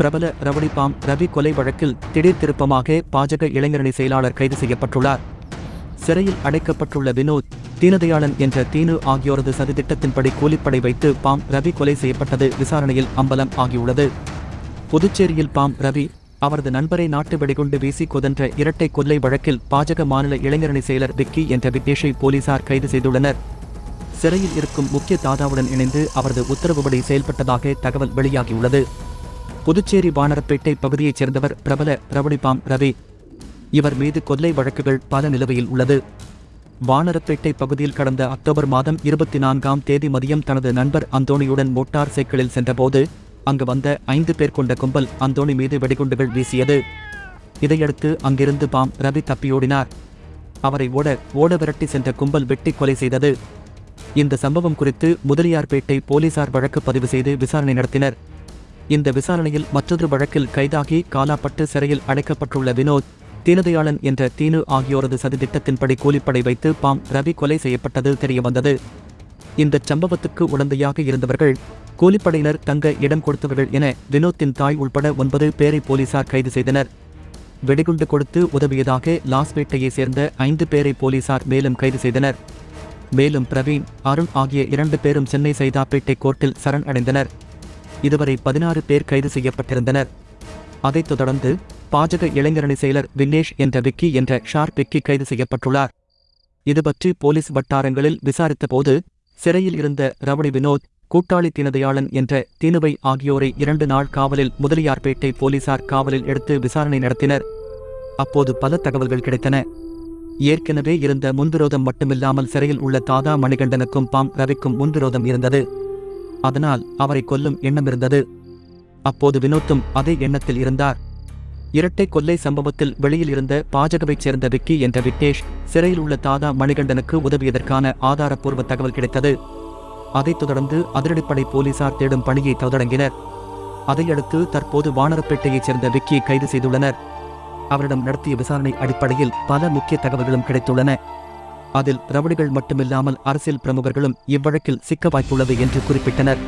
பிரபல ரவுடிபாம் ரவி கொலை வழக்கில் திடீர் திருப்பமாக பாஜக இளைஞரணி செயலாளர் கைது செய்யப்பட்டுள்ளார். சிறையில் அடைக்கப்பட்டுள்ள வினோத் தீனதயாளன் என்ற தீனு ஆகியோரது சதித்திட்டத்தின்படி கூலிப்படை வைத்து பாம் ரவி கொலை செய்யப்பட்டது விசாரணையில் அம்பலம் ஆகியுள்ளது. புதுச்சேரியில் பாம் ரவி அவரது நண்பரை நாட்டு வெடிகுண்டு வீசி கொதன்ற இரட்டை கொள்ளை வழக்கில் பாஜக மாநில இளைஞரணி செயலர் விக்கி என்ற விக்னேஷை போலீசார் கைது செய்துள்ளனர். சிறையில் இருக்கும் முக்கிய தாதாவுடன் இணைந்து அவரது உத்தரவுப்படி செயல்பட்டதாக தகவல் வெளியாகியுள்ளது. புதுச்சேரி வானரப்பேட்டை பகுதியைச் சேர்ந்தவர் பிரபல ரவுடிபாம் ரவி. இவர் மீது கொல்லை வழக்குகள் பல நிலுவையில் உள்ளது. வானரப்பேட்டை பகுதியில் கடந்த அக்டோபர் மாதம் இருபத்தி நான்காம் தேதி மதியம் தனது நண்பர் அந்தோணியுடன் மோட்டார் சைக்கிளில் சென்றபோது அங்கு வந்த ஐந்து பேர் கொண்ட கும்பல் அந்தோணி மீது வெடிகுண்டுகள் வீசியது. இதையடுத்து அங்கிருந்து பாம் ரவி தப்பியோடினார். அவரை ஓட ஓட விரட்டி சென்ற கும்பல் வெட்டி கொலை செய்தது. இந்த சம்பவம் குறித்து முதலியார்பேட்டை போலீசார் வழக்கு பதிவு செய்து விசாரணை நடத்தினர். இந்த விசாரணையில் மற்றொரு வழக்கில் கைதாகி காலாப்பட்டு சிறையில் அடைக்கப்பட்டுள்ள வினோத் தீனதயாளன் என்ற தீனு ஆகியோரது சதித்திட்டத்தின்படி கூலிப்படை வைத்து பாம் ரவி கொலை செய்யப்பட்டது தெரியவந்தது. இந்த சம்பவத்துக்கு உடந்தையாக இருந்தவர்கள் கூலிப்படையினர் தங்க இடம் கொடுத்தவர்கள் என வினோத்தின் தாய் உள்பட ஒன்பது பேரை போலீசார் கைது செய்தனர். வெடிகுண்டு கொடுத்து உதவியதாக லாஸ்பேட்டையைச் சேர்ந்த ஐந்து பேரை போலீசார் மேலும் கைது செய்தனர். மேலும் பிரவீன் அருண் ஆகிய இரண்டு பேரும் சென்னை சைதாப்பேட்டை கோர்ட்டில் சரண் அடைந்தனர். இதுவரை பதினாறு பேர் கைது செய்யப்பட்டிருந்தனர். அதைத் தொடர்ந்து பாஜக இளைஞரணி செயலர் விக்னேஷ் என்ற விக்கி என்ற ஷார்ப் விக்கி கைது செய்யப்பட்டுள்ளார். இதுபற்றி போலீஸ் வட்டாரங்களில் விசாரித்தபோது சிறையில் இருந்த ரவணி வினோத் கூட்டாளி தீனதையாளன் என்ற தீனுவை ஆகியோரை இரண்டு நாள் காவலில் முதலியார்பேட்டை போலீசார் காவலில் எடுத்து விசாரணை நடத்தினர். அப்போது பல தகவல்கள் கிடைத்தன. ஏற்கனவே இருந்த முன்விரோதம் மட்டுமில்லாமல் சிறையில் உள்ள தாதா மணிகண்டனுக்கும் பாம் ரவிக்கும் முன்விரோதம் இருந்தது. அதனால் அவரை கொல்லும் எண்ணம் இருந்தது. அப்போது வினோத்தும் அதே எண்ணத்தில் இருந்தார். இரட்டை கொள்ளை சம்பவத்தில் வெளியில் இருந்த பாஜகவைச் சேர்ந்த விக்கி என்ற விக்னேஷ் சிறையில் உள்ள தாதா மணிகண்டனுக்கு உதவியதற்கான ஆதாரப்பூர்வ தகவல் கிடைத்தது. அதைத் தொடர்ந்து அதிரடிப்படை போலீசார் தேடும் பணியை தொடங்கினர் அதையடுத்து தற்போது வானரப்பேட்டையைச் சேர்ந்த விக்கியை கைது செய்துள்ளனர். அவரிடம் நடத்திய விசாரணை அடிப்படையில் பல முக்கிய தகவல்களும் கிடைத்துள்ளன. அதில் ரவுடிகள் மட்டுமில்லாமல் அரசியல் பிரமுகர்களும் இவ்வழக்கில் சிக்க வாய்ப்புள்ளது என்று குறிப்பிட்டனர்.